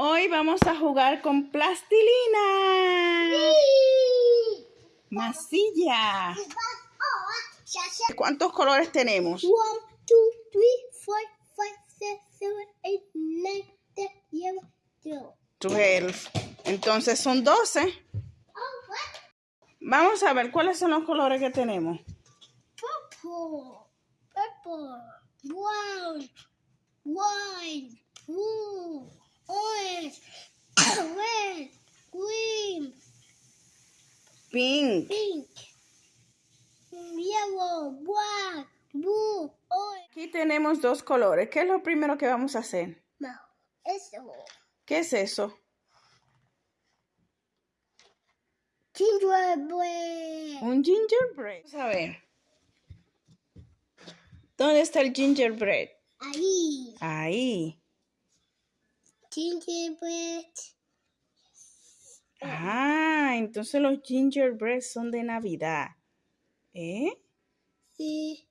Hoy vamos a jugar con plastilina. Sí. Masilla. ¿Cuántos colores tenemos? 1, 2, 3, 4, 5, 6, 7, 8, 9, 10, 11, 12. 12. Entonces son 12. Oh, what? Vamos a ver cuáles son los colores que tenemos. Purple, purple, brown, white, blue, Pink. pink, yellow, black, blue, orange. Aquí tenemos dos colores. ¿Qué es lo primero que vamos a hacer? No, eso. ¿Qué es eso? Gingerbread. Un gingerbread. Vamos a ver. ¿Dónde está el gingerbread? Ahí. Ahí. Gingerbread. Ah, entonces los gingerbread son de Navidad. ¿Eh? Sí.